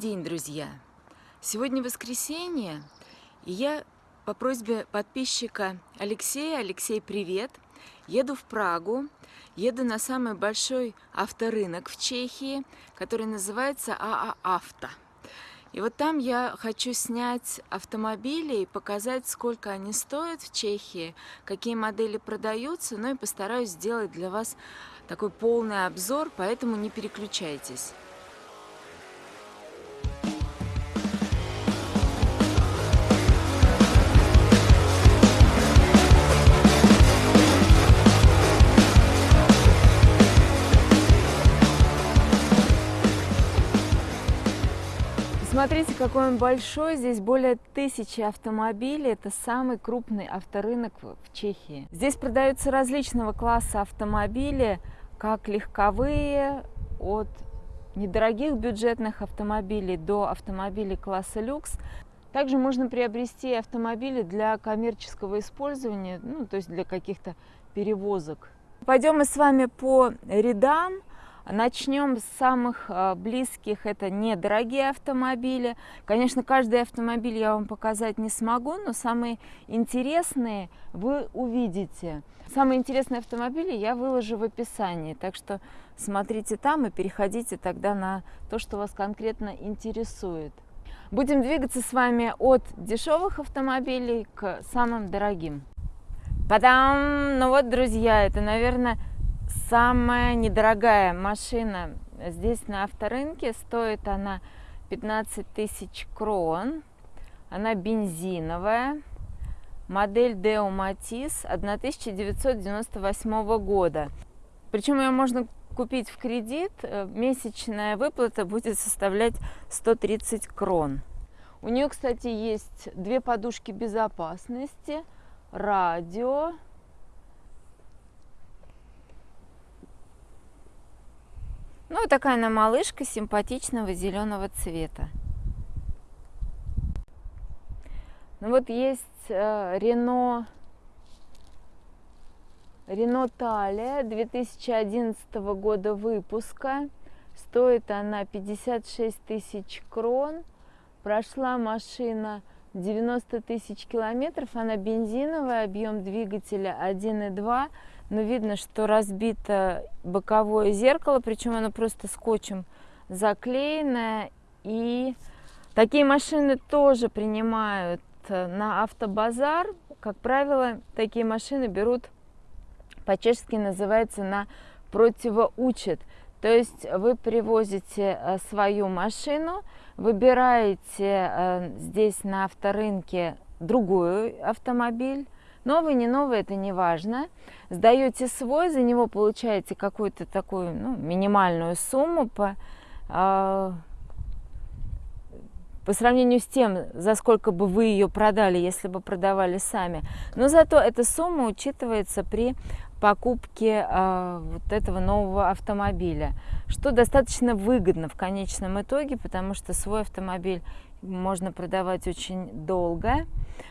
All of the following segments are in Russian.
день, друзья! Сегодня воскресенье, и я по просьбе подписчика Алексея, Алексей, привет, еду в Прагу, еду на самый большой авторынок в Чехии, который называется АА Авто. И вот там я хочу снять автомобили и показать, сколько они стоят в Чехии, какие модели продаются, ну и постараюсь сделать для вас такой полный обзор, поэтому не переключайтесь. Смотрите, какой он большой. Здесь более тысячи автомобилей. Это самый крупный авторынок в Чехии. Здесь продаются различного класса автомобили, как легковые, от недорогих бюджетных автомобилей до автомобилей класса люкс. Также можно приобрести автомобили для коммерческого использования, ну, то есть для каких-то перевозок. Пойдем мы с вами по рядам. Начнем с самых а, близких, это недорогие автомобили. Конечно, каждый автомобиль я вам показать не смогу, но самые интересные вы увидите. Самые интересные автомобили я выложу в описании, так что смотрите там и переходите тогда на то, что вас конкретно интересует. Будем двигаться с вами от дешевых автомобилей к самым дорогим. Падам! Ну вот, друзья, это, наверное, Самая недорогая машина здесь на авторынке, стоит она 15 тысяч крон. Она бензиновая, модель Deo Matiz 1998 года. Причем ее можно купить в кредит, месячная выплата будет составлять 130 крон. У нее, кстати, есть две подушки безопасности, радио, Ну, такая она малышка симпатичного зеленого цвета. Ну вот есть э, Рено Рено Талия 2011 года выпуска. Стоит она 56 тысяч крон. Прошла машина 90 тысяч километров. Она бензиновая, объем двигателя 1,2 но видно, что разбито боковое зеркало, причем оно просто скотчем заклеенное. И такие машины тоже принимают э, на автобазар. Как правило, такие машины берут, по-чешски называется, на противоучет. То есть вы привозите э, свою машину, выбираете э, здесь на авторынке другой автомобиль, Новый, не новый, это не важно. Сдаете свой, за него получаете какую-то такую ну, минимальную сумму по, э, по сравнению с тем, за сколько бы вы ее продали, если бы продавали сами. Но зато эта сумма учитывается при покупке э, вот этого нового автомобиля, что достаточно выгодно в конечном итоге, потому что свой автомобиль можно продавать очень долго.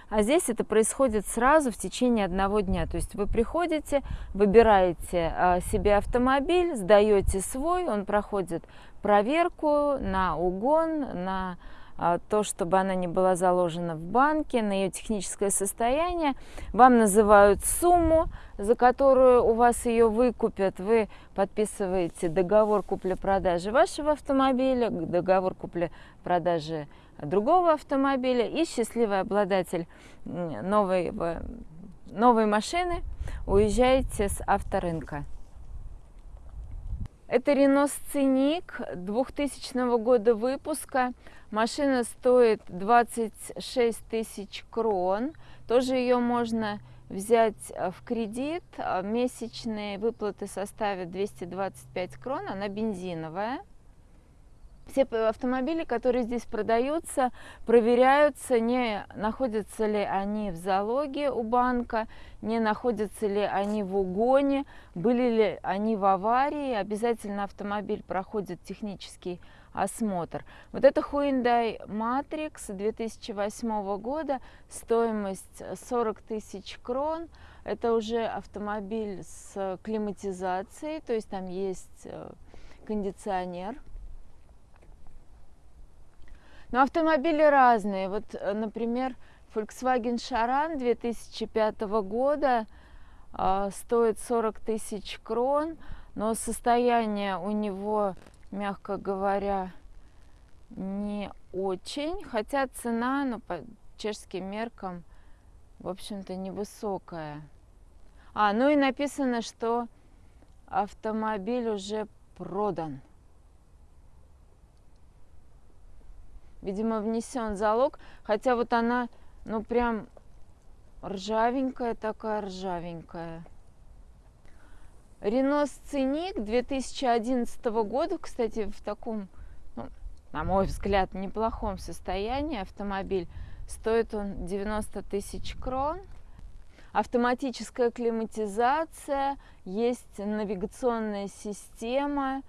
А здесь это происходит сразу в течение одного дня. То есть вы приходите, выбираете а, себе автомобиль, сдаете свой, он проходит проверку на угон, на а, то, чтобы она не была заложена в банке, на ее техническое состояние. Вам называют сумму, за которую у вас ее выкупят. Вы подписываете договор купли-продажи вашего автомобиля, договор купли-продажи другого автомобиля и счастливый обладатель новой, новой машины уезжаете с авторынка. Это Renault Scenic 2000 года выпуска. Машина стоит 26 тысяч крон. Тоже ее можно взять э, в кредит. Месячные выплаты составят 225 крон. Она бензиновая. Все автомобили, которые здесь продаются, проверяются, не находятся ли они в залоге у банка, не находятся ли они в угоне, были ли они в аварии. Обязательно автомобиль проходит технический осмотр. Вот это Hyundai Matrix 2008 года, стоимость 40 тысяч крон. Это уже автомобиль с климатизацией, то есть там есть э, кондиционер Но автомобили разные. Вот, э, например, Volkswagen Charan 2005 года э, стоит 40 тысяч крон, но состояние у него, мягко говоря, не очень, хотя цена, ну, по чешским меркам, в общем-то, невысокая. А, ну и написано, что автомобиль уже продан. Видимо, внесен залог, хотя вот она, ну, прям ржавенькая такая, ржавенькая. Рено Сценик 2011 года, кстати, в таком, ну, на мой взгляд, неплохом состоянии автомобиль. Стоит он 90 тысяч крон. Автоматическая климатизация, есть навигационная система,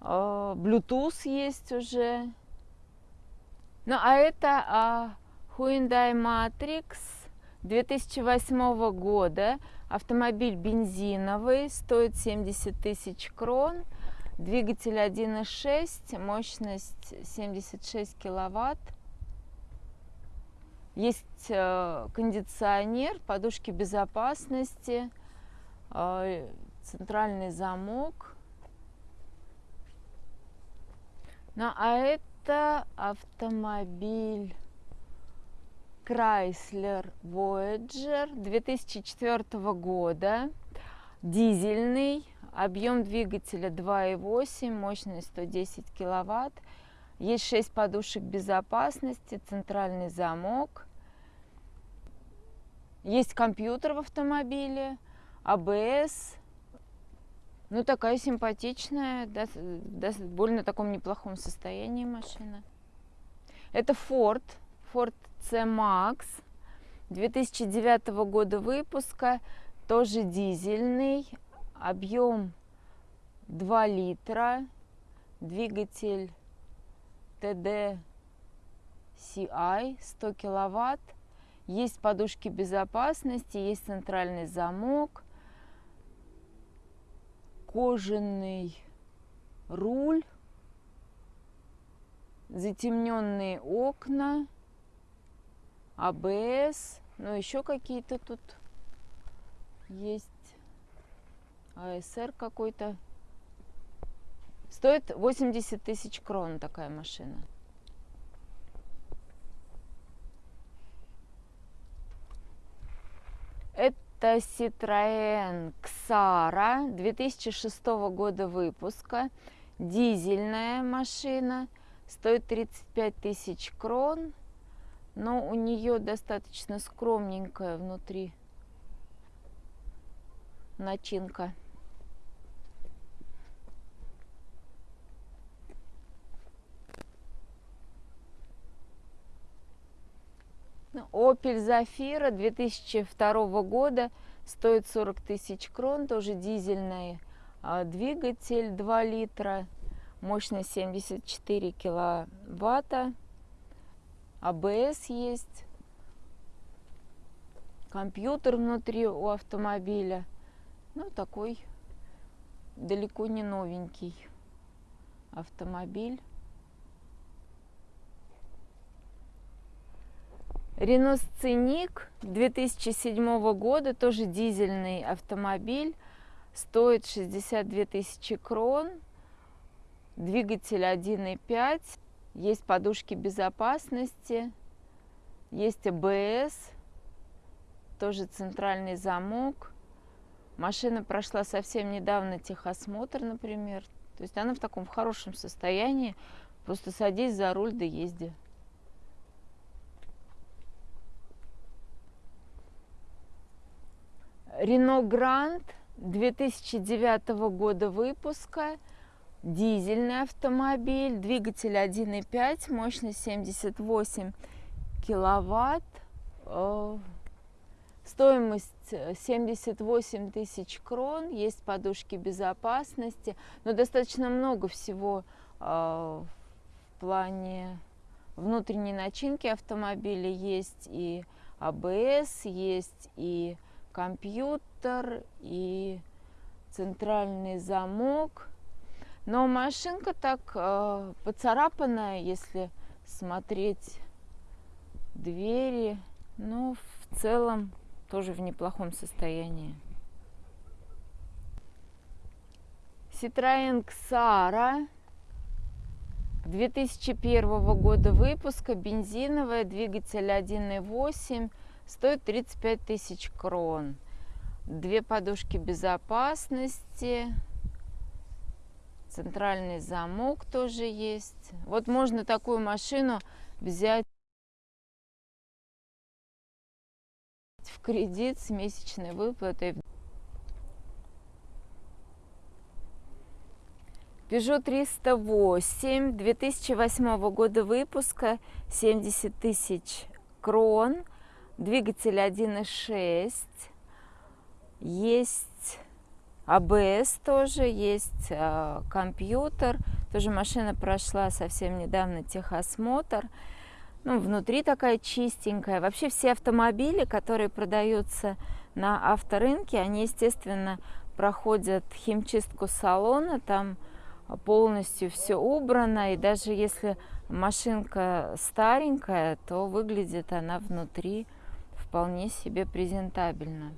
э, Bluetooth есть уже. Ну, а это а, Hyundai Matrix 2008 года. Автомобиль бензиновый, стоит 70 тысяч крон. Двигатель 1.6, мощность 76 киловатт. Есть э, кондиционер, подушки безопасности, э, центральный замок. Ну, а это автомобиль Chrysler Voyager 2004 года, дизельный, объем двигателя 2,8, мощность 110 киловатт. Есть 6 подушек безопасности, центральный замок. Есть компьютер в автомобиле, АБС. Ну, такая симпатичная, да, да, больно таком неплохом состоянии машина. Это Ford, Ford C-Max 2009 года выпуска, тоже дизельный, объем 2 литра, двигатель TD CI 100 киловатт, есть подушки безопасности, есть центральный замок, кожаный руль, затемненные окна, АБС, ну еще какие-то тут есть, АСР какой-то. Стоит 80 тысяч крон такая машина. Это Citroën Xara 2006 года выпуска. Дизельная машина. Стоит 35 тысяч крон но у нее достаточно скромненькая внутри начинка. Opel Zafira 2002 года стоит 40 тысяч крон, тоже дизельный а, двигатель 2 литра, мощность 74 киловатта. АБС есть, компьютер внутри у автомобиля. Ну, такой далеко не новенький автомобиль. Рено Сценик 2007 года, тоже дизельный автомобиль, стоит 62 тысячи крон, двигатель 1.5, есть подушки безопасности, есть АБС, тоже центральный замок. Машина прошла совсем недавно техосмотр, например. То есть она в таком в хорошем состоянии. Просто садись за руль да езди. Рено Грант 2009 года выпуска – дизельный автомобиль, двигатель 1.5, мощность 78 киловатт, э, стоимость 78 тысяч крон, есть подушки безопасности, но достаточно много всего э, в плане внутренней начинки автомобиля, есть и АБС, есть и компьютер, и центральный замок – но машинка так э, поцарапанная, если смотреть двери. Ну, в целом, тоже в неплохом состоянии. Citroёn Xara 2001 года выпуска, бензиновая, двигатель 1.8, стоит 35 тысяч крон. Две подушки безопасности, центральный замок тоже есть. Вот можно такую машину взять в кредит с месячной выплатой. Peugeot 308 2008 года выпуска, 70 тысяч крон, двигатель 1.6, есть АБС тоже, есть э, компьютер, тоже машина прошла совсем недавно техосмотр, ну, внутри такая чистенькая. Вообще все автомобили, которые продаются на авторынке, они, естественно, проходят химчистку салона, там полностью все убрано, и даже если машинка старенькая, то выглядит она внутри вполне себе презентабельно.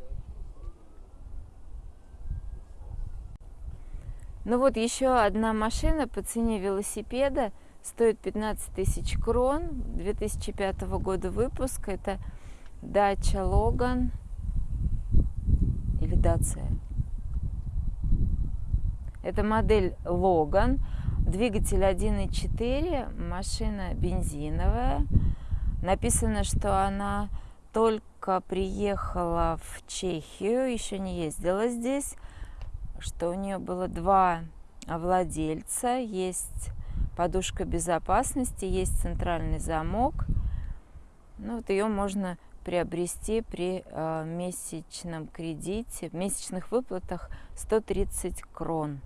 Ну вот еще одна машина по цене велосипеда стоит 15 тысяч крон 2005 года выпуска. Это Dacia Logan или Dacia. Это модель Logan, двигатель 1.4, машина бензиновая. Написано, что она только приехала в Чехию, еще не ездила здесь, что у нее было два владельца, есть подушка безопасности, есть центральный замок. Ну, вот ее можно приобрести при э, месячном кредите, в месячных выплатах 130 крон.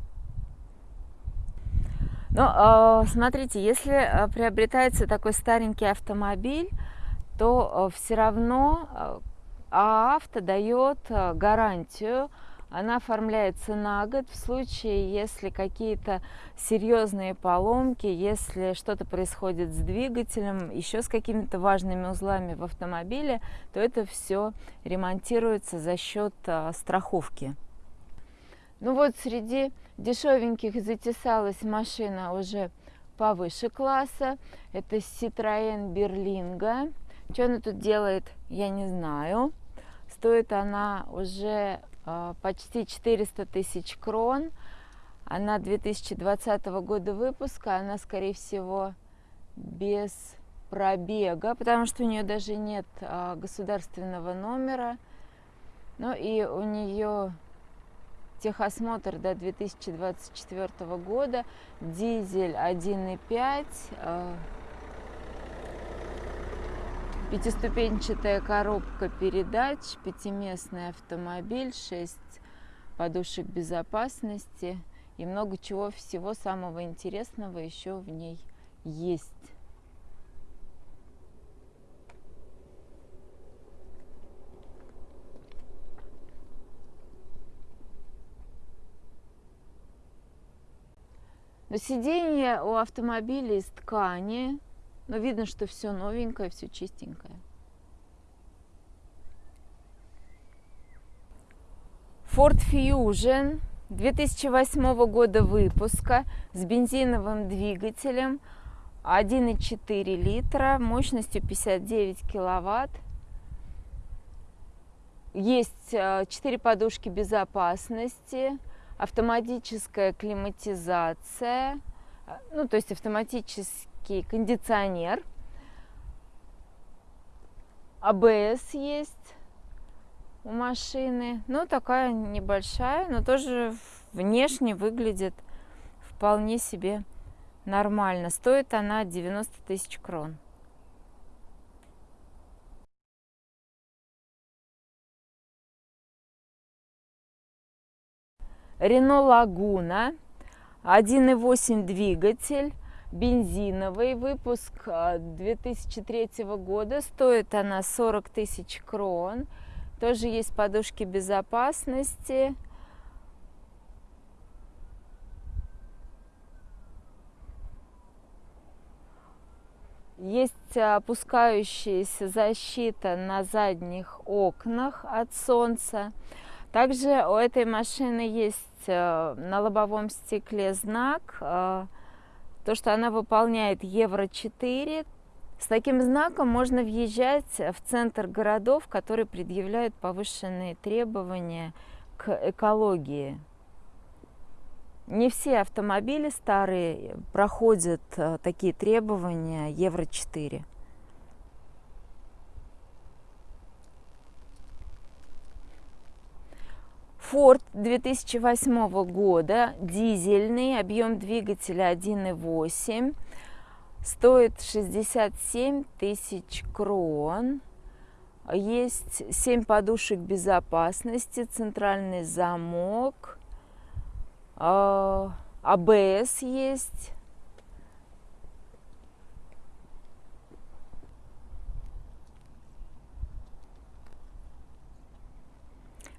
Ну, э, смотрите, если э, приобретается такой старенький автомобиль, то э, все равно э, авто дает э, гарантию она оформляется на год в случае, если какие-то серьезные поломки, если что-то происходит с двигателем, еще с какими-то важными узлами в автомобиле, то это все ремонтируется за счет а, страховки. Ну вот среди дешевеньких затесалась машина уже повыше класса. Это Citroën Berlingo. Что она тут делает, я не знаю. Стоит она уже а, почти 400 тысяч крон. Она 2020 года выпуска, она, скорее всего, без пробега, потому что у нее даже нет а, государственного номера. Ну и у нее техосмотр до 2024 года, дизель 1.5, Пятиступенчатая коробка передач, пятиместный автомобиль, 6 подушек безопасности и много чего всего самого интересного еще в ней есть. Но сиденье у автомобиля из ткани, но видно, что все новенькое, все чистенькое. Ford Fusion 2008 года выпуска с бензиновым двигателем 1,4 литра мощностью 59 киловатт. Есть 4 э, подушки безопасности, автоматическая климатизация, э, ну то есть автоматически мягкий кондиционер. АБС есть у машины. Ну, такая небольшая, но тоже внешне выглядит вполне себе нормально. Стоит она 90 тысяч крон. Рено Лагуна, 1.8 двигатель, бензиновый выпуск 2003 а, года. Стоит она 40 тысяч крон. Тоже есть подушки безопасности. Есть опускающаяся защита на задних окнах от солнца. Также у этой машины есть э, на лобовом стекле знак, э, то, что она выполняет Евро-4. С таким знаком можно въезжать в центр городов, которые предъявляют повышенные требования к экологии. Не все автомобили старые проходят э, такие требования Евро-4. Ford 2008 года, дизельный, объем двигателя 1.8, стоит 67 тысяч крон. Есть 7 подушек безопасности, центральный замок, АБС а есть.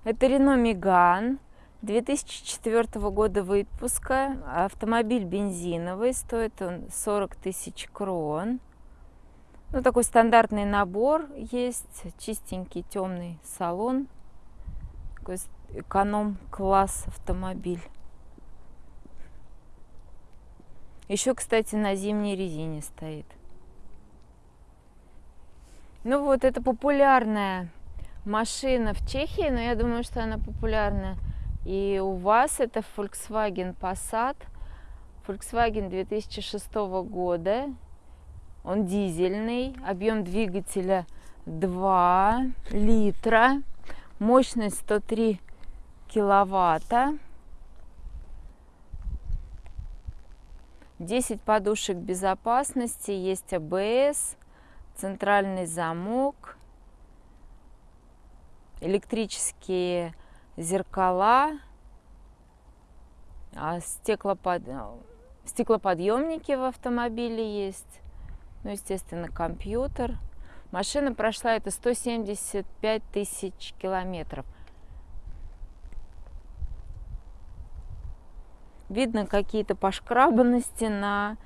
Это Renault Megane 2004 года выпуска. Автомобиль бензиновый, стоит он 40 тысяч крон. Ну, такой стандартный набор есть, чистенький темный салон, такой эконом-класс автомобиль. Еще, кстати, на зимней резине стоит. Ну вот, это популярная машина в Чехии, но я думаю, что она популярна и у вас. Это Volkswagen Passat. Volkswagen 2006 года. Он дизельный, объем двигателя 2 литра, мощность 103 киловатта. 10 подушек безопасности, есть АБС, центральный замок, электрические зеркала, а стеклопод... стеклоподъемники в автомобиле есть, ну, естественно, компьютер. Машина прошла это 175 тысяч километров. Видно какие-то пошкрабанности на,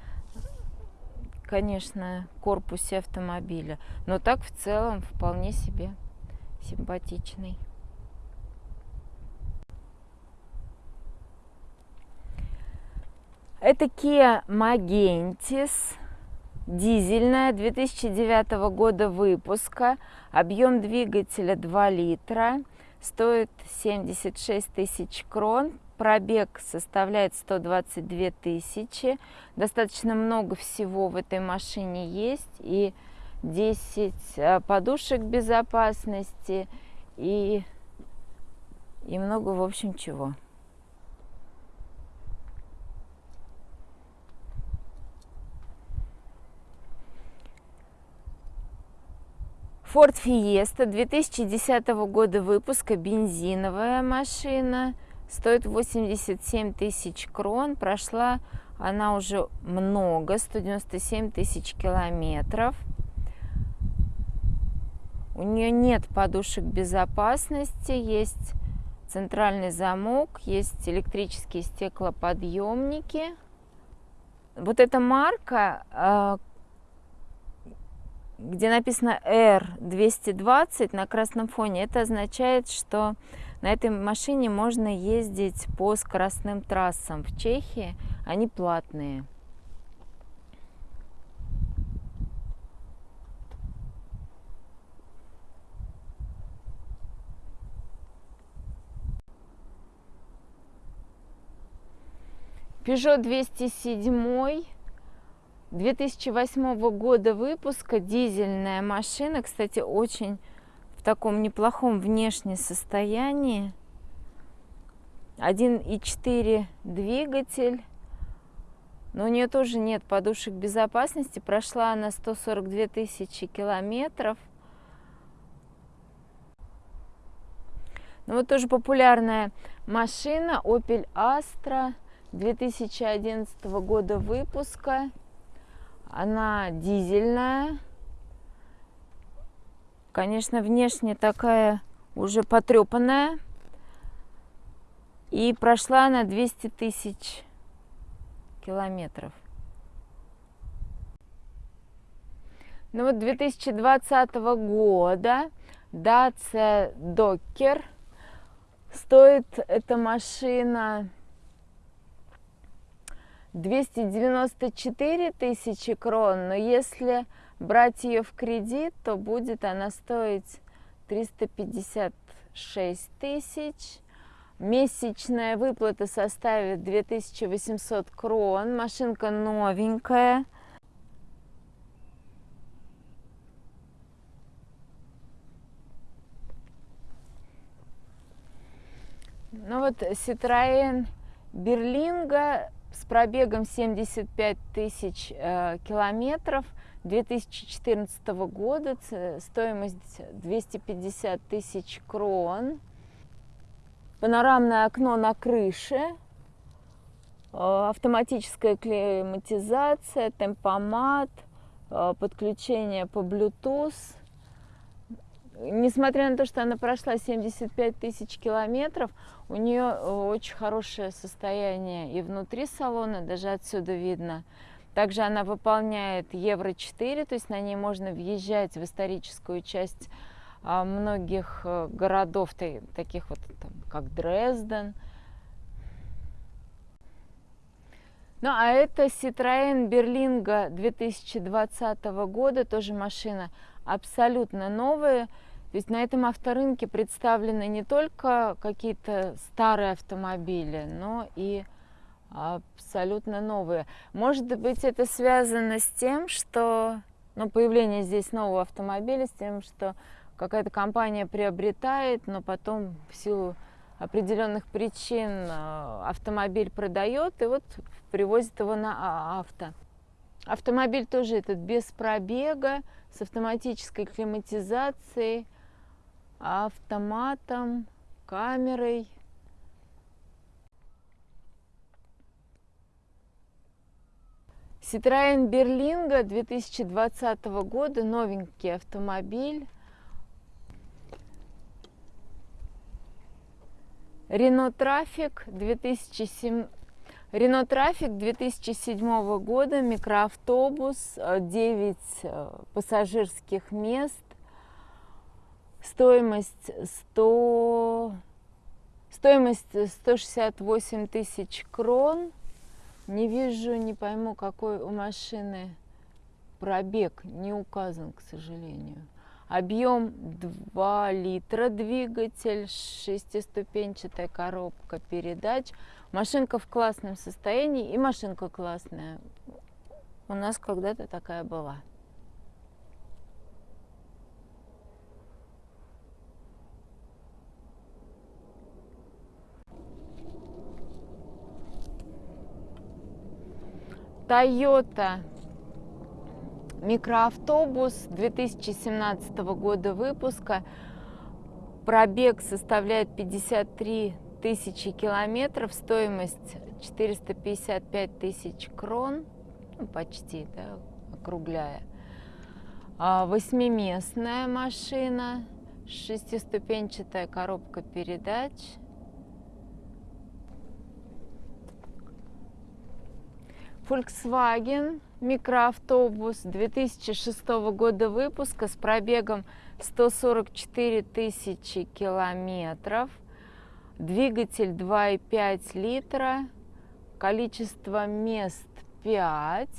конечно, корпусе автомобиля. Но так в целом вполне себе симпатичный. Это Kia Magentis, дизельная, 2009 года выпуска, объем двигателя 2 литра, стоит 76 тысяч крон, пробег составляет 122 тысячи. Достаточно много всего в этой машине есть. И 10 э, подушек безопасности и, и много, в общем, чего. Ford Fiesta 2010 года выпуска, бензиновая машина, стоит 87 тысяч крон, прошла она уже много, 197 тысяч километров. У нее нет подушек безопасности, есть центральный замок, есть электрические стеклоподъемники. Вот эта марка, а, где написано R220 на красном фоне, это означает, что на этой машине можно ездить по скоростным трассам в Чехии, они платные. Peugeot 207 2008 года выпуска, дизельная машина, кстати, очень в таком неплохом внешнем состоянии. 1.4 двигатель, но у нее тоже нет подушек безопасности. Прошла она 142 тысячи километров. Ну вот тоже популярная машина Opel Astra 2011 года выпуска. Она дизельная. Конечно, внешне такая уже потрепанная. И прошла она 200 тысяч километров. Ну вот 2020 года Dacia Docker. Стоит эта машина 294 тысячи крон, но если брать ее в кредит, то будет она стоить 356 тысяч. Месячная выплата составит 2800 крон. Машинка новенькая. Ну вот Citroën Берлинга с пробегом 75 тысяч э, километров 2014 года, стоимость 250 тысяч крон. Панорамное окно на крыше, э, автоматическая климатизация, темпомат, э, подключение по Bluetooth – несмотря на то, что она прошла 75 тысяч километров, у нее э, очень хорошее состояние и внутри салона, даже отсюда видно. Также она выполняет Евро-4, то есть на ней можно въезжать в историческую часть а, многих э, городов, таких вот там, как Дрезден. Ну, а это Citroën Berlingo 2020 года, тоже машина абсолютно новая. То есть на этом авторынке представлены не только какие-то старые автомобили, но и абсолютно новые. Может быть, это связано с тем, что ну, появление здесь нового автомобиля, с тем, что какая-то компания приобретает, но потом в силу определенных причин а, автомобиль продает и вот привозит его на а, авто. Автомобиль тоже этот без пробега, с автоматической климатизацией, автоматом, камерой. Citroën Berlingo 2020 года, новенький автомобиль. Renault Trafic 2007 Рено Трафик 2007 года, микроавтобус, 9 э, пассажирских мест, стоимость 100, стоимость 168 тысяч крон. Не вижу, не пойму, какой у машины пробег, не указан, к сожалению. Объем 2 литра двигатель, шестиступенчатая коробка передач. Машинка в классном состоянии и машинка классная. У нас когда-то такая была. Toyota микроавтобус 2017 года выпуска. Пробег составляет 53 тысячи километров, стоимость 455 тысяч крон, ну, почти, да, округляя. А, восьмиместная машина, шестиступенчатая коробка передач – Volkswagen микроавтобус 2006 года выпуска с пробегом 144 тысячи километров, двигатель 2,5 литра, количество мест 5.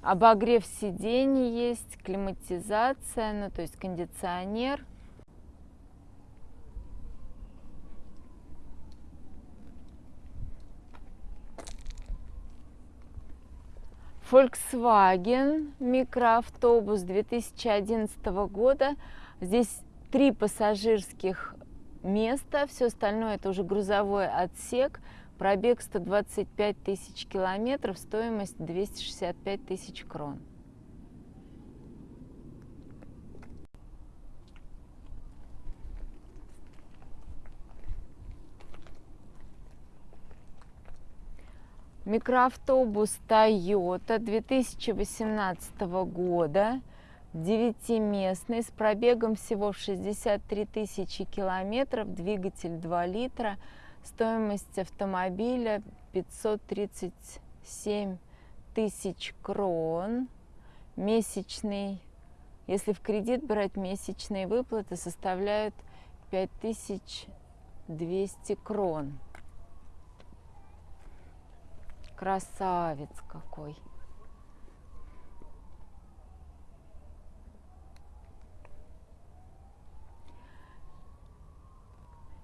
Обогрев сидений есть, климатизация, ну то есть кондиционер – Volkswagen микроавтобус 2011 года. Здесь три пассажирских места, все остальное это уже грузовой отсек. Пробег 125 тысяч километров, стоимость 265 тысяч крон. Микроавтобус Toyota 2018 года, девятиместный, с пробегом всего в 63 тысячи километров, двигатель 2 литра, стоимость автомобиля 537 тысяч крон. Месячный, если в кредит брать, месячные выплаты составляют 5200 крон. Красавец какой!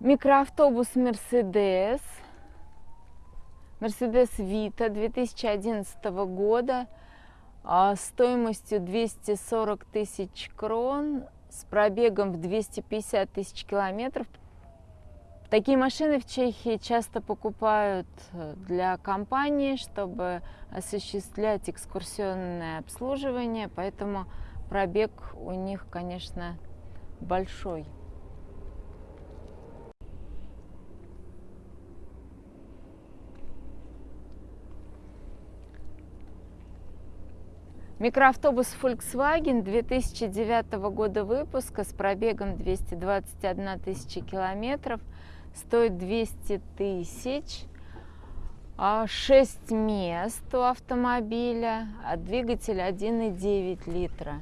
Микроавтобус Мерседес. Мерседес Вита 2011 года а, стоимостью 240 тысяч крон с пробегом в 250 тысяч километров. Такие машины в Чехии часто покупают э, для компании, чтобы осуществлять экскурсионное обслуживание, поэтому пробег у них, конечно, большой. Микроавтобус Volkswagen 2009 года выпуска с пробегом 221 тысяча километров стоит 200 тысяч. 6 а мест у автомобиля, а двигатель 1,9 литра.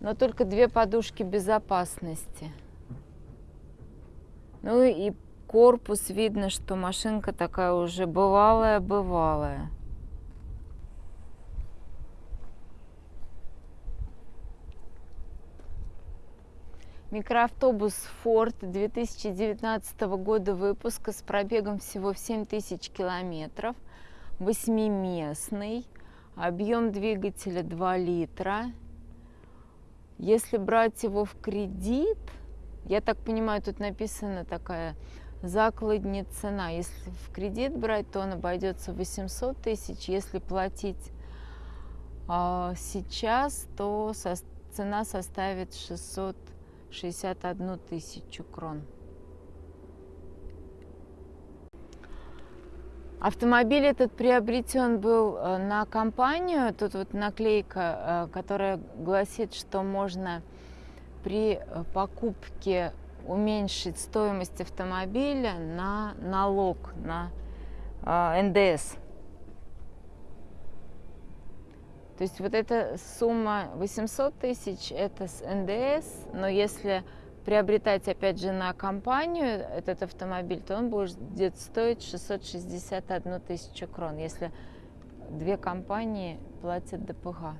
Но только две подушки безопасности. Ну и корпус видно, что машинка такая уже бывалая-бывалая. Микроавтобус Ford 2019 года выпуска с пробегом всего в 7000 километров, восьмиместный, объем двигателя 2 литра. Если брать его в кредит, я так понимаю, тут написана такая закладня цена. Если в кредит брать, то он обойдется 800 тысяч. Если платить а, сейчас, то со, цена составит 600 61 тысячу крон. Автомобиль этот приобретен был э, на компанию. Тут вот наклейка, э, которая гласит, что можно при э, покупке уменьшить стоимость автомобиля на налог, на НДС. То есть вот эта сумма 800 тысяч – это с НДС, но если приобретать, опять же, на компанию этот автомобиль, то он будет где-то стоить 661 тысячу крон, если две компании платят ДПГ.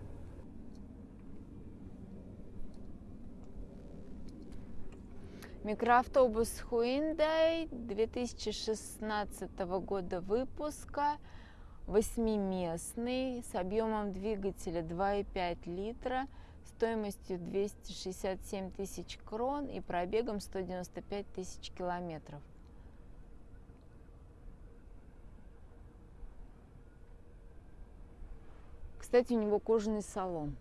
Микроавтобус Hyundai 2016 года выпуска – восьмиместный с объемом двигателя 2,5 литра, стоимостью 267 тысяч крон и пробегом 195 тысяч километров. Кстати, у него кожаный салон.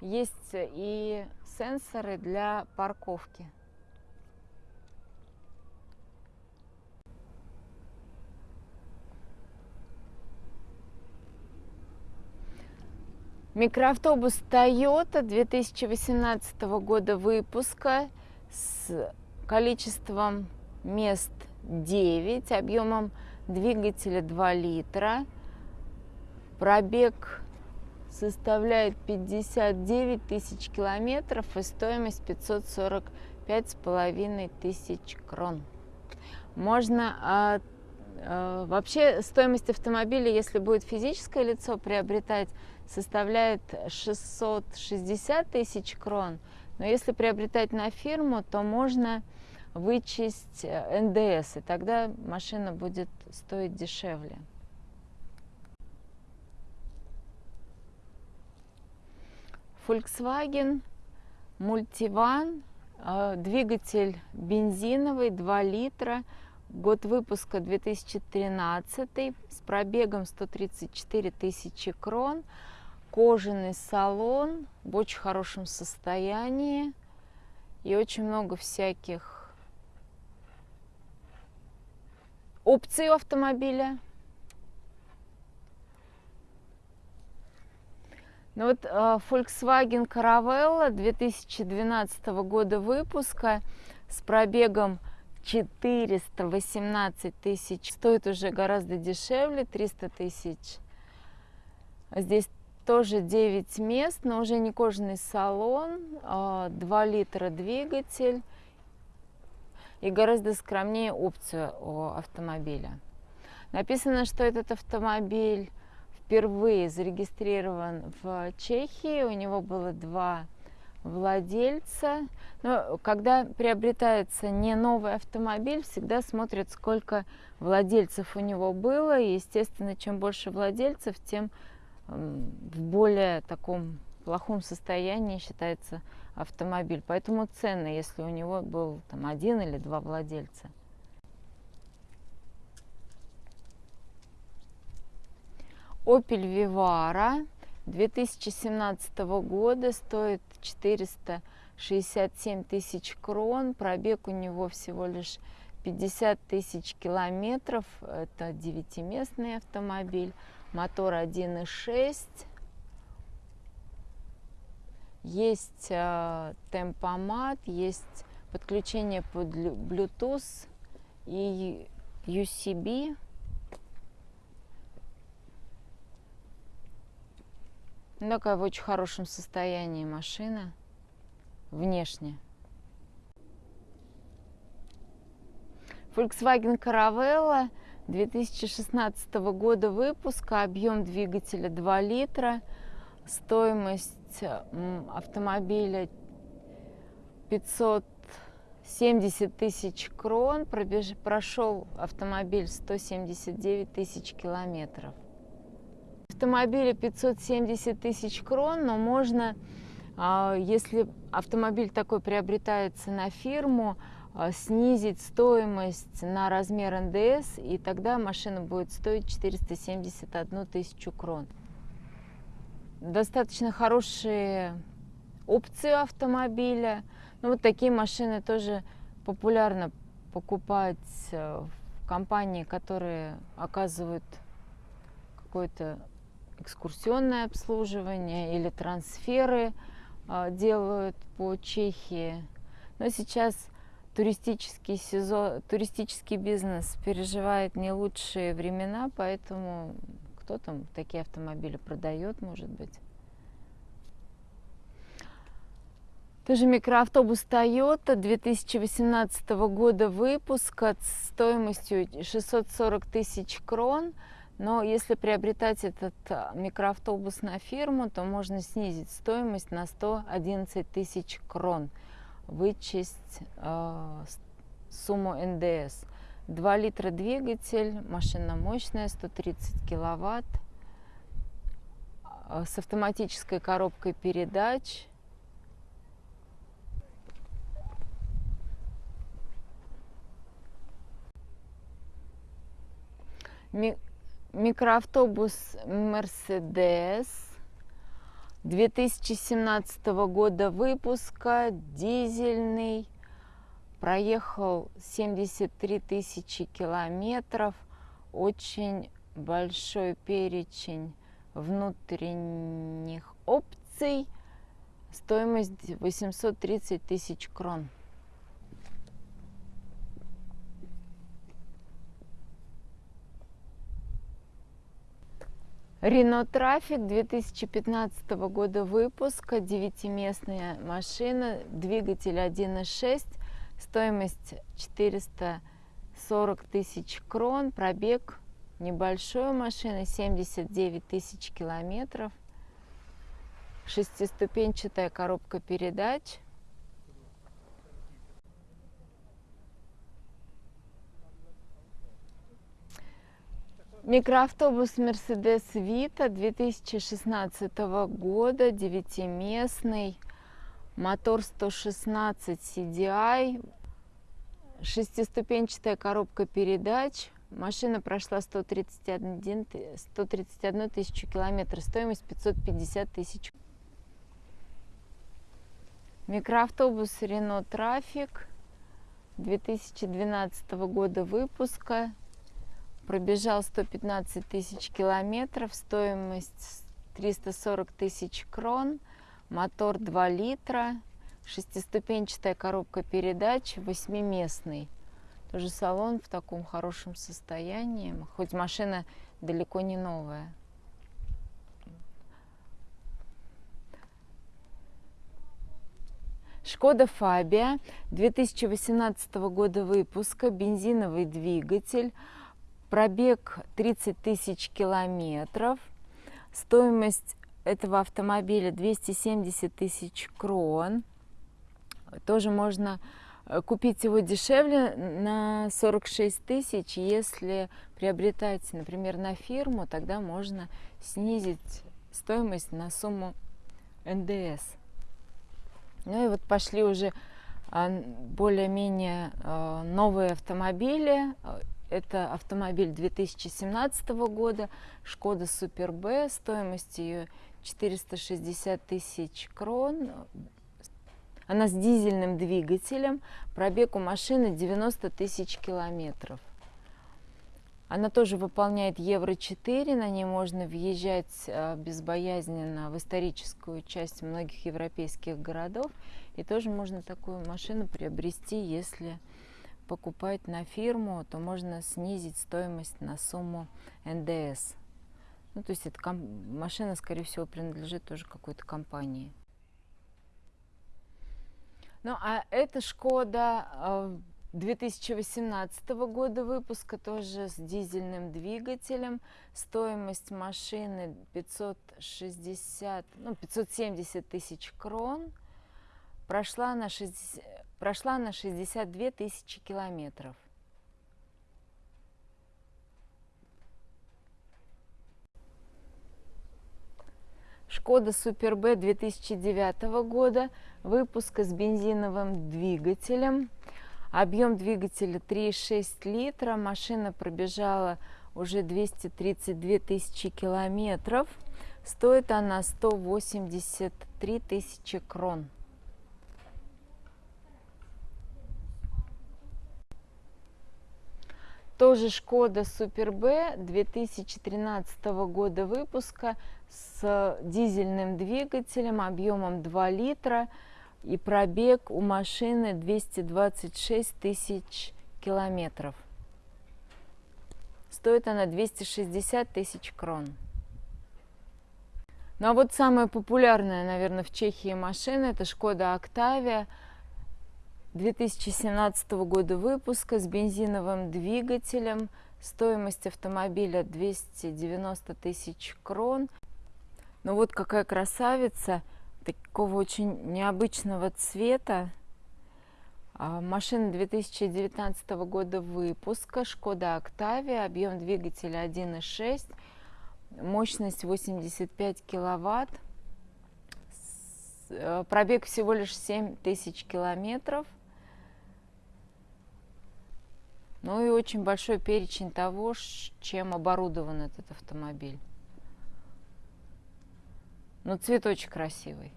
Есть и сенсоры для парковки. Микроавтобус Toyota 2018 года выпуска с количеством мест 9, объемом двигателя 2 литра. Пробег составляет 59 тысяч километров и стоимость 545 с половиной тысяч крон. Можно а, а, вообще стоимость автомобиля, если будет физическое лицо приобретать, составляет 660 тысяч крон. Но если приобретать на фирму, то можно вычесть э, НДС, и тогда машина будет стоить дешевле. Volkswagen Multivan, э, двигатель бензиновый, 2 литра, год выпуска 2013, с пробегом 134 тысячи крон, кожаный салон в очень хорошем состоянии и очень много всяких опций автомобиля. Ну вот э, Volkswagen Caravella 2012 года выпуска с пробегом 418 тысяч. Стоит уже гораздо дешевле, 300 тысяч. Здесь тоже 9 мест, но уже не кожаный салон, 2 а, литра двигатель и гораздо скромнее опция у автомобиля. Написано, что этот автомобиль впервые зарегистрирован в Чехии, у него было два владельца. Но когда приобретается не новый автомобиль, всегда смотрят, сколько владельцев у него было. И, естественно, чем больше владельцев, тем в более таком плохом состоянии считается автомобиль. Поэтому ценно, если у него был там один или два владельца. Opel Vivara 2017 года стоит 467 тысяч крон. Пробег у него всего лишь 50 тысяч километров. Это девятиместный автомобиль мотор 1.6. Есть э, темпомат, есть подключение под Bluetooth и USB. Ну, такая в очень хорошем состоянии машина внешне. Volkswagen Caravella 2016 года выпуска, объем двигателя 2 литра, стоимость автомобиля 570 тысяч крон, пробеж... прошел автомобиль 179 тысяч километров. Автомобиля 570 тысяч крон, но можно, а, если автомобиль такой приобретается на фирму, снизить стоимость на размер НДС, и тогда машина будет стоить 471 тысячу крон. Достаточно хорошие опции автомобиля. Ну, вот такие машины тоже популярно покупать э, в компании, которые оказывают какое-то экскурсионное обслуживание или трансферы а, делают по Чехии. Но сейчас туристический сезон, туристический бизнес переживает не лучшие времена, поэтому кто там такие автомобили продает, может быть. Тоже микроавтобус Toyota 2018 года выпуска стоимостью 640 тысяч крон. Но если приобретать этот а, микроавтобус на фирму, то можно снизить стоимость на 111 тысяч крон вычесть э, сумму НДС. 2 литра двигатель, машина мощная, 130 киловатт, э, с автоматической коробкой передач. Ми микроавтобус Mercedes 2017 года выпуска, дизельный, проехал 73 тысячи километров, очень большой перечень внутренних опций, стоимость 830 тысяч крон. Renault Trafic 2015 года выпуска, девятиместная машина, двигатель 1.6, стоимость 440 тысяч крон, пробег небольшой машины, 79 тысяч километров, шестиступенчатая коробка передач – Микроавтобус Mercedes Vito 2016 года, девятиместный, мотор 116 CDI, шестиступенчатая коробка передач. Машина прошла 131, 131 тысячу километров, стоимость 550 тысяч. Микроавтобус Renault Trafic 2012 года выпуска, пробежал 115 тысяч километров, стоимость 340 тысяч крон, мотор 2 литра, шестиступенчатая коробка передач, восьмиместный. Тоже салон в таком хорошем состоянии, хоть машина далеко не новая. Шкода Фабия 2018 года выпуска, бензиновый двигатель, пробег 30 тысяч километров, стоимость этого автомобиля 270 тысяч крон. Тоже можно э, купить его дешевле на 46 тысяч. Если приобретать, например, на фирму, тогда можно снизить стоимость на сумму НДС. Ну и вот пошли уже а, более-менее а, новые автомобили. Это автомобиль 2017 года, Шкода Супер Б, стоимость ее 460 тысяч крон. Она с дизельным двигателем, пробег у машины 90 тысяч километров. Она тоже выполняет Евро-4, на ней можно въезжать а, безбоязненно в историческую часть многих европейских городов. И тоже можно такую машину приобрести, если покупать на фирму, то можно снизить стоимость на сумму НДС. Ну, то есть эта машина, скорее всего, принадлежит тоже какой-то компании. Ну, а эта Шкода 2018 года выпуска, тоже с дизельным двигателем. Стоимость машины 560, ну, 570 тысяч крон. Прошла на, 60, прошла на 62 тысячи километров. Шкода Супер Б 2009 года, выпуска с бензиновым двигателем. Объем двигателя 3,6 литра. Машина пробежала уже 232 тысячи километров. Стоит она 183 тысячи крон. Тоже Шкода Супер Б 2013 года выпуска с дизельным двигателем объемом 2 литра и пробег у машины 226 тысяч километров. Стоит она 260 тысяч крон. Ну а вот самая популярная, наверное, в Чехии машина это Шкода Октавия 2017 года выпуска с бензиновым двигателем. Стоимость автомобиля 290 тысяч крон. Ну вот какая красавица – такого очень необычного цвета. А, машина 2019 года выпуска, Шкода Октавия, объем двигателя 1.6, мощность 85 киловатт, э, пробег всего лишь 7 тысяч километров. Ну и очень большой перечень того, чем оборудован этот автомобиль. Но ну, цвет очень красивый.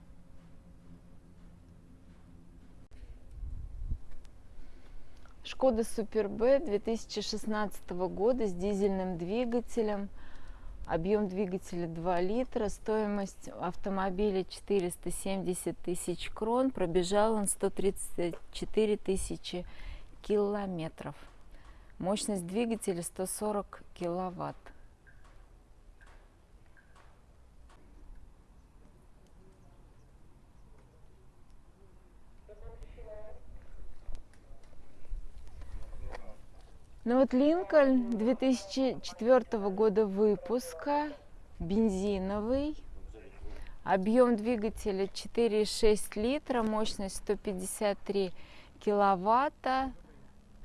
Шкода Супер Б 2016 года с дизельным двигателем. Объем двигателя 2 литра, стоимость автомобиля 470 тысяч крон, пробежал он 134 тысячи километров. Мощность двигателя 140 киловатт. Ну вот Линкольн 2004 года выпуска, бензиновый, объем двигателя 4,6 литра, мощность 153 киловатта,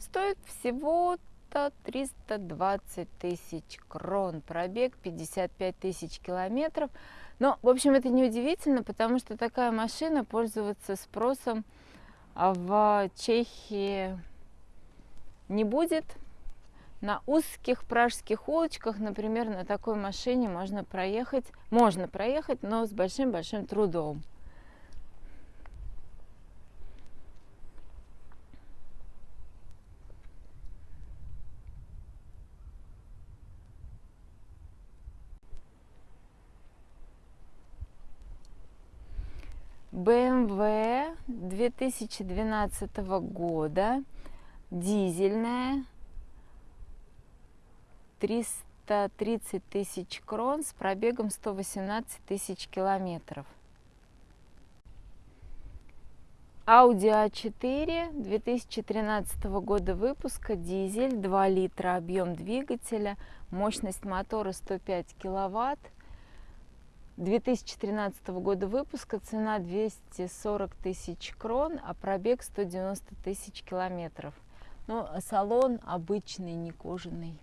стоит всего-то 320 тысяч крон, пробег 55 тысяч километров. Но, в общем, это не удивительно, потому что такая машина пользуется спросом в Чехии не будет, на узких пражских улочках, например, на такой машине можно проехать, можно проехать, но с большим-большим трудом. BMW 2012 года, дизельная, 330 тысяч крон с пробегом 118 тысяч километров. Audi A4 2013 года выпуска, дизель, 2 литра объем двигателя, мощность мотора 105 киловатт, 2013 года выпуска, цена 240 тысяч крон, а пробег 190 тысяч километров. Ну, салон обычный, не кожаный.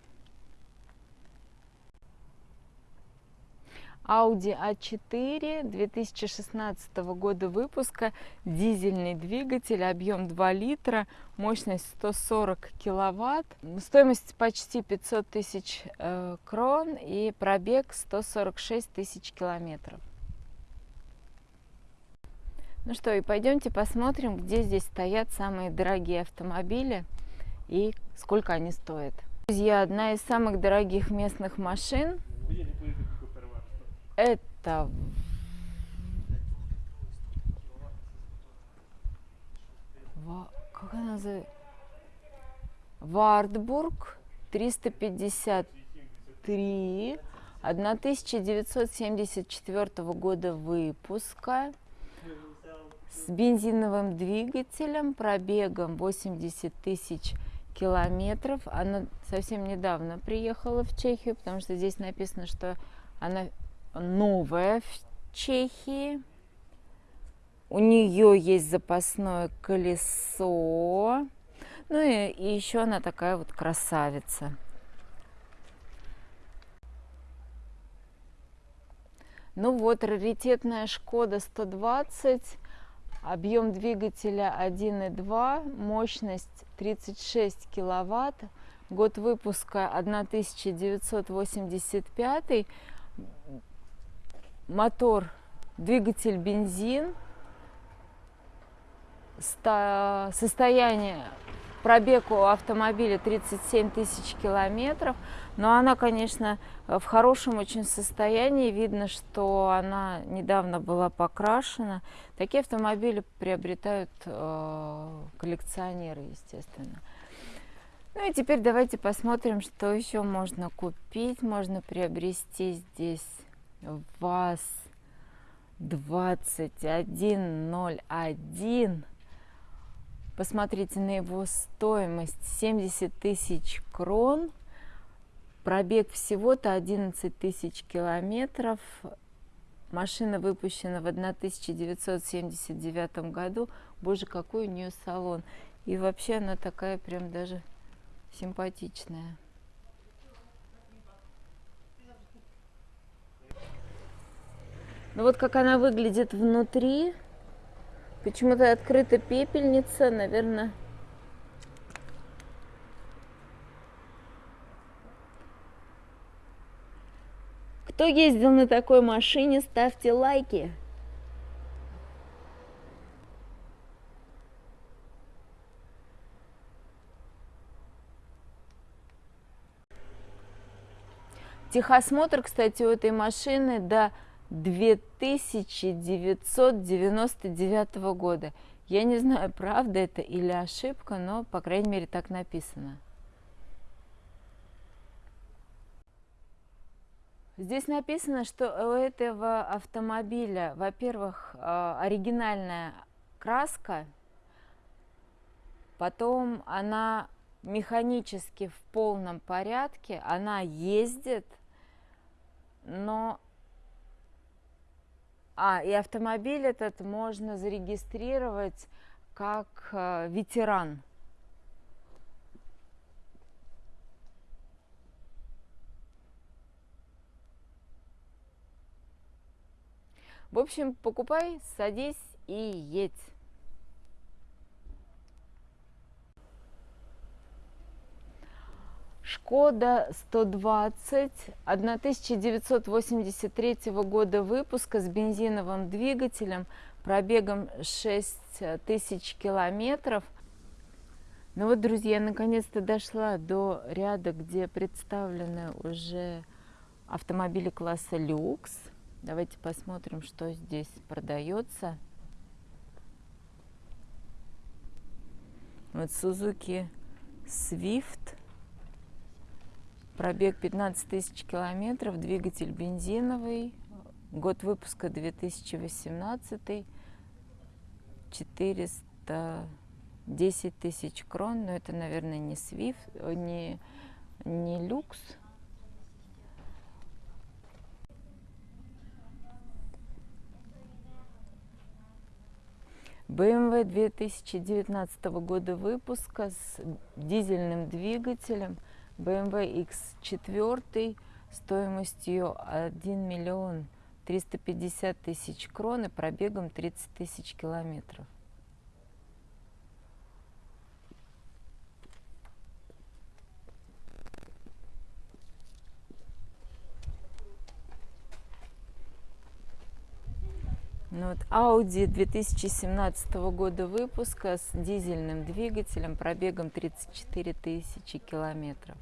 Audi A4 2016 года выпуска, дизельный двигатель, объем 2 литра, мощность 140 киловатт, стоимость почти 500 тысяч э, крон и пробег 146 тысяч километров. Ну что, и пойдемте посмотрим, где здесь стоят самые дорогие автомобили и сколько они стоят. Друзья, одна из самых дорогих местных машин это как она называется? Вартбург 353 1974 года выпуска с бензиновым двигателем, пробегом 80 тысяч километров. Она совсем недавно приехала в Чехию, потому что здесь написано, что она новая в Чехии. У нее есть запасное колесо. Ну и, и еще она такая вот красавица. Ну вот, раритетная Шкода 120, объем двигателя 1,2, мощность 36 киловатт, год выпуска 1985, мотор, двигатель бензин, состояние пробег у автомобиля 37 тысяч километров, но она, конечно, в хорошем очень состоянии. Видно, что она недавно была покрашена. Такие автомобили приобретают э, коллекционеры, естественно. Ну и теперь давайте посмотрим, что еще можно купить, можно приобрести здесь ВАЗ 2101. Посмотрите на его стоимость 70 тысяч крон. Пробег всего-то 11 тысяч километров. Машина выпущена в 1979 году. Боже, какой у нее салон. И вообще она такая прям даже симпатичная. Ну вот как она выглядит внутри. Почему-то открыта пепельница, наверное. Кто ездил на такой машине, ставьте лайки. Техосмотр, кстати, у этой машины до 2999 года. Я не знаю, правда это или ошибка, но, по крайней мере, так написано. Здесь написано, что у этого автомобиля, во-первых, а, оригинальная краска, потом она механически в полном порядке, она ездит, но а, и автомобиль этот можно зарегистрировать как э, ветеран. В общем, покупай, садись и едь. Шкода 120 1983 года выпуска с бензиновым двигателем, пробегом 6000 километров. Ну вот, друзья, наконец-то дошла до ряда, где представлены уже автомобили класса люкс. Давайте посмотрим, что здесь продается. Вот Suzuki Swift Пробег 15 тысяч километров, двигатель бензиновый, год выпуска 2018, 410 тысяч крон, но это, наверное, не Swift, не, не люкс. BMW 2019 года выпуска с дизельным двигателем BMW X4 стоимостью 1 миллион 350 тысяч крон и пробегом 30 тысяч километров. Ну, вот Audi 2017 года выпуска с дизельным двигателем, пробегом 34 тысячи километров,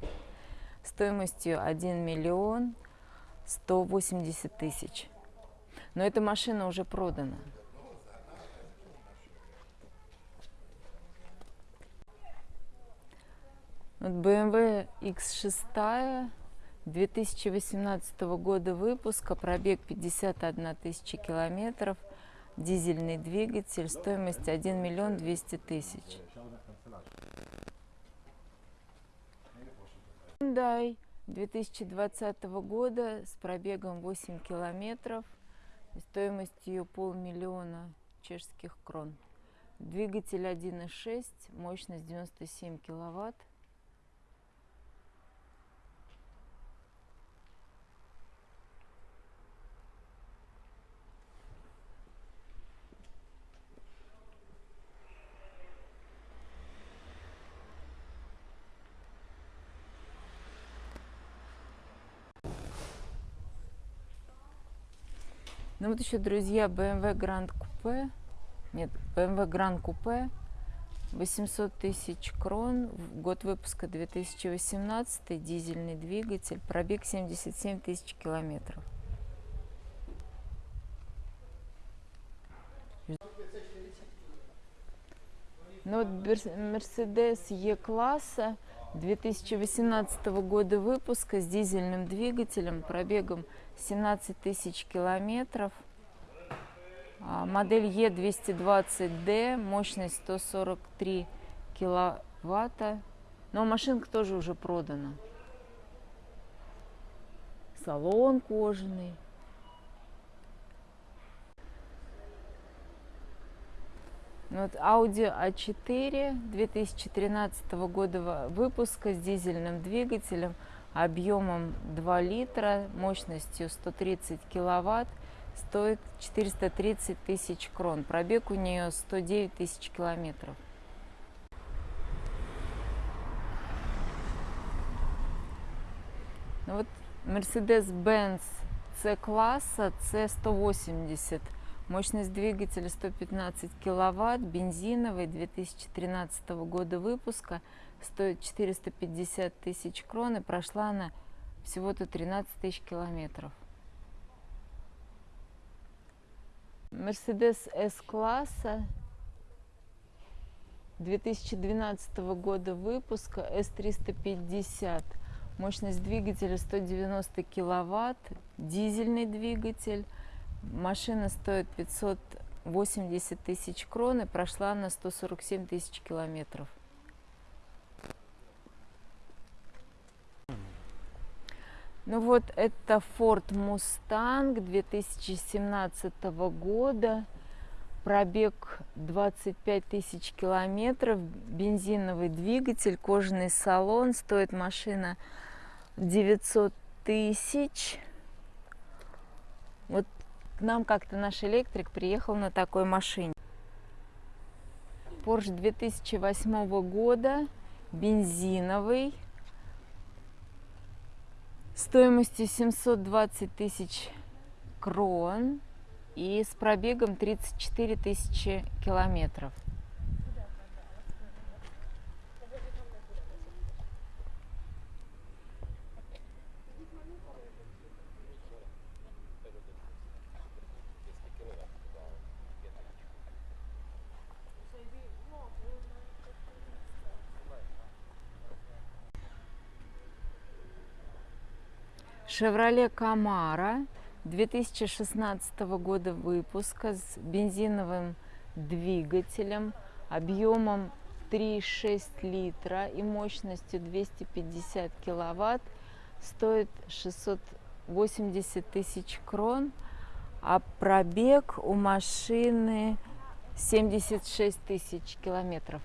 стоимостью 1 миллион 180 тысяч. Но эта машина уже продана. Вот BMW X6 2018 года выпуска, пробег 51 тысяча километров, дизельный двигатель, стоимость 1 миллион 200 тысяч. Hyundai 2020 года с пробегом 8 километров, стоимостью полмиллиона чешских крон. Двигатель 1.6, мощность 97 киловатт. Ну вот еще, друзья, BMW Grand Coupe. Нет, BMW Grand Coupe. 800 тысяч крон, год выпуска 2018, дизельный двигатель, пробег 77 тысяч километров. Ну вот Mercedes E-класса 2018 года выпуска с дизельным двигателем, пробегом 17 тысяч километров. А, модель E220D, мощность 143 киловатта. Но машинка тоже уже продана. Салон кожаный. Ну вот Audi A4 2013 года выпуска с дизельным двигателем объемом 2 литра, мощностью 130 киловатт, стоит 430 тысяч крон. Пробег у нее 109 тысяч километров. Ну вот Mercedes-Benz C-класса C180 Мощность двигателя 115 киловатт, бензиновый, 2013 года выпуска, стоит 450 тысяч крон и прошла она всего-то 13 тысяч километров. Mercedes S-класса 2012 года выпуска S350. Мощность двигателя 190 киловатт, дизельный двигатель, Машина стоит 580 тысяч крон и прошла на 147 тысяч километров. Ну вот это Ford Mustang 2017 года. Пробег 25 тысяч километров, бензиновый двигатель, кожаный салон. Стоит машина 900 тысяч. Вот к нам как-то наш электрик приехал на такой машине. Porsche 2008 года, бензиновый, стоимостью 720 тысяч крон и с пробегом 34 тысячи километров. Chevrolet Camaro 2016 года выпуска с бензиновым двигателем объемом 3,6 литра и мощностью 250 киловатт стоит 680 тысяч крон, а пробег у машины 76 тысяч километров.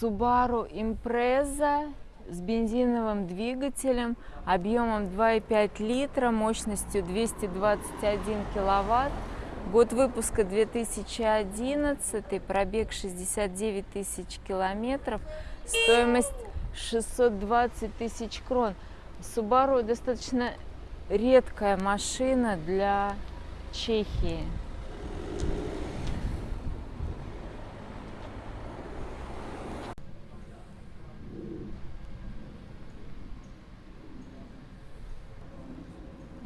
Subaru Impreza с бензиновым двигателем объемом 2,5 литра, мощностью 221 киловатт. Год выпуска 2011, пробег 69 тысяч километров, стоимость 620 тысяч крон. Subaru достаточно редкая машина для Чехии.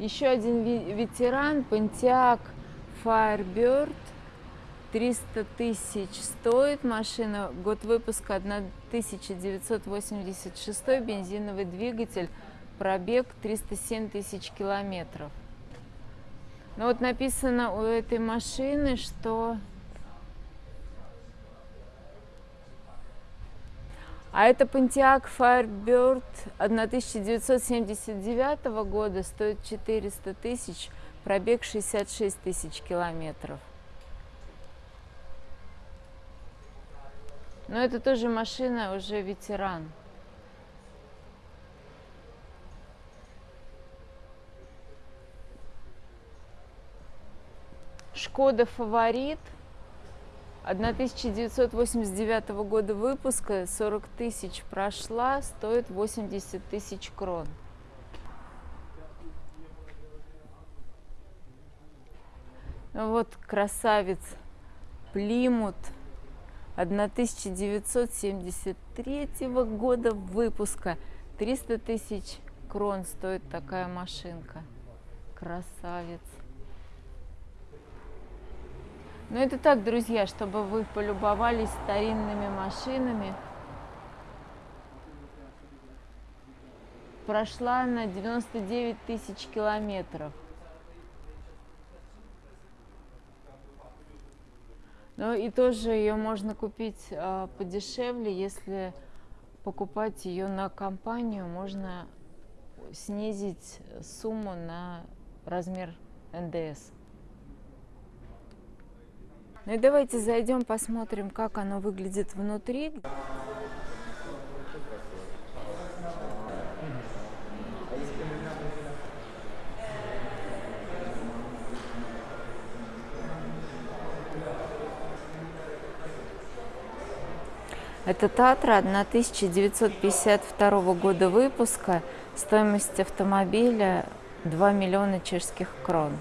Еще один ветеран, Pontiac Firebird. 300 тысяч стоит машина. Год выпуска 1986, бензиновый двигатель, пробег 307 тысяч километров. Но вот написано у этой машины, что А это Pontiac Firebird 1979 года, стоит 400 тысяч, пробег 66 тысяч километров. Но это тоже машина, уже ветеран. Шкода Фаворит – 1989 года выпуска, 40 тысяч прошла, стоит 80 тысяч крон. Вот красавец Плимут 1973 года выпуска. 300 тысяч крон стоит такая машинка. Красавец. Но это так, друзья, чтобы вы полюбовались старинными машинами. Прошла на 99 тысяч километров. Ну и тоже ее можно купить э, подешевле, если покупать ее на компанию, можно снизить сумму на размер НДС. Ну и давайте зайдем, посмотрим, как оно выглядит внутри. Это Татра 1952 года выпуска. Стоимость автомобиля 2 миллиона чешских крон.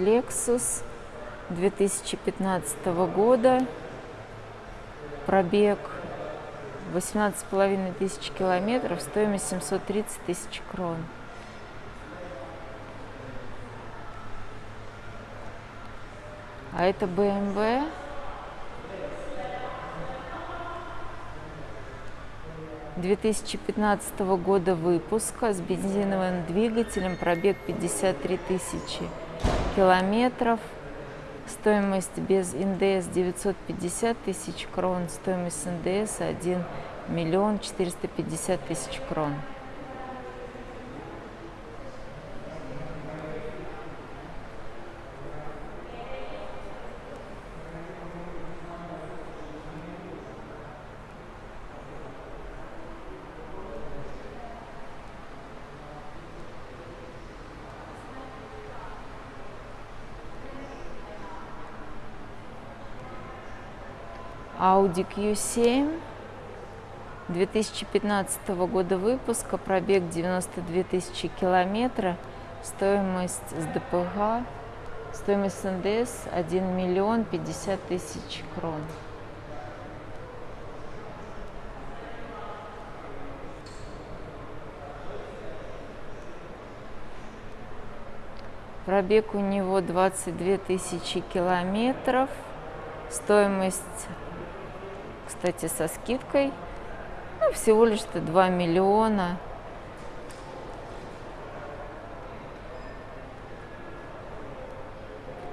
Lexus 2015 года. Пробег 18,5 тысяч километров, стоимость 730 тысяч крон. А это BMW 2015 года выпуска с бензиновым двигателем, пробег 53 тысячи километров. Стоимость без НДС 950 тысяч крон, стоимость НДС 1 миллион 450 тысяч крон. Audi Q7 2015 года выпуска, пробег 92 тысячи километра, стоимость с ДПГ Стоимость НДС 1 миллион 50 тысяч крон. Пробег у него 22 тысячи километров. Стоимость, кстати, со скидкой, ну, всего лишь-то 2 миллиона.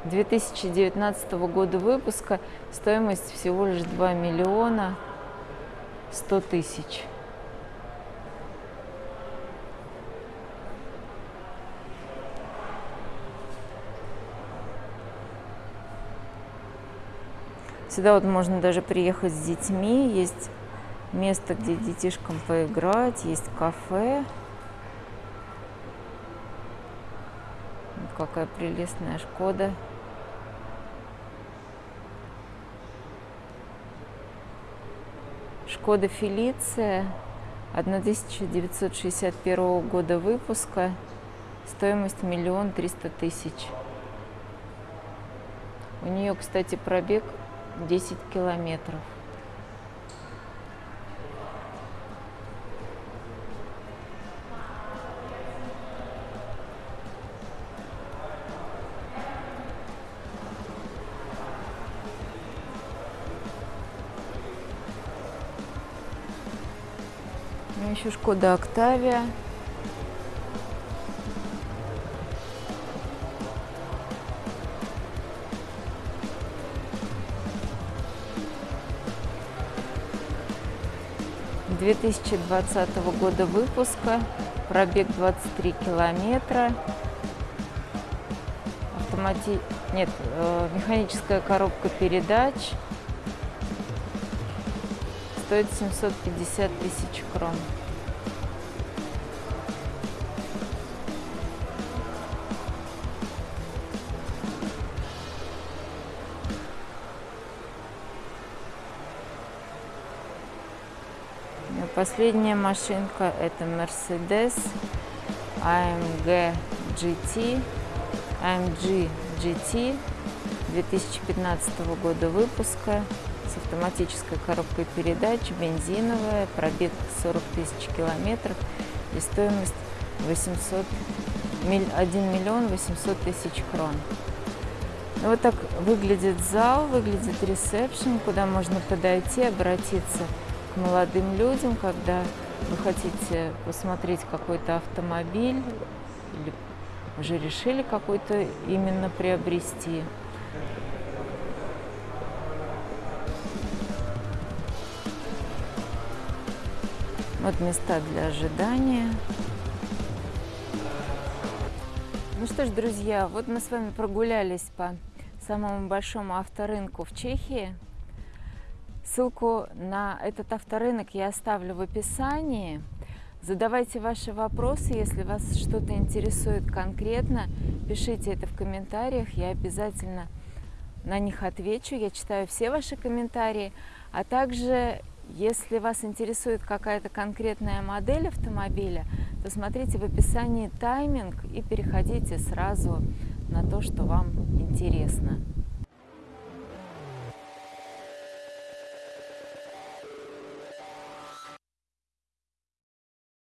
Две тысячи девятнадцатого года выпуска стоимость всего лишь 2 миллиона 100 тысяч. Сюда вот можно даже приехать с детьми. Есть место, где детишкам поиграть, есть кафе. какая прелестная Шкода. Шкода Фелиция 1961 года выпуска. Стоимость миллион триста тысяч. У нее, кстати, пробег 10 километров. еще Шкода Октавия 2020 года выпуска, пробег 23 километра, автомати... нет, э, механическая коробка передач, стоит 750 тысяч крон. Последняя машинка это Mercedes AMG GT, AMG GT 2015 года выпуска с автоматической коробкой передач, бензиновая, пробег 40 тысяч километров и стоимость 800, 1 миллион 800 тысяч крон. Ну, вот так выглядит зал, выглядит ресепшн, куда можно подойти, обратиться молодым людям, когда вы хотите посмотреть какой-то автомобиль или уже решили какой-то именно приобрести. Вот места для ожидания. Ну что ж, друзья, вот мы с вами прогулялись по самому большому авторынку в Чехии. Ссылку на этот авторынок я оставлю в описании. Задавайте ваши вопросы, если вас что-то интересует конкретно, пишите это в комментариях, я обязательно на них отвечу. Я читаю все ваши комментарии, а также, если вас интересует какая-то конкретная модель автомобиля, то смотрите в описании тайминг и переходите сразу на то, что вам интересно.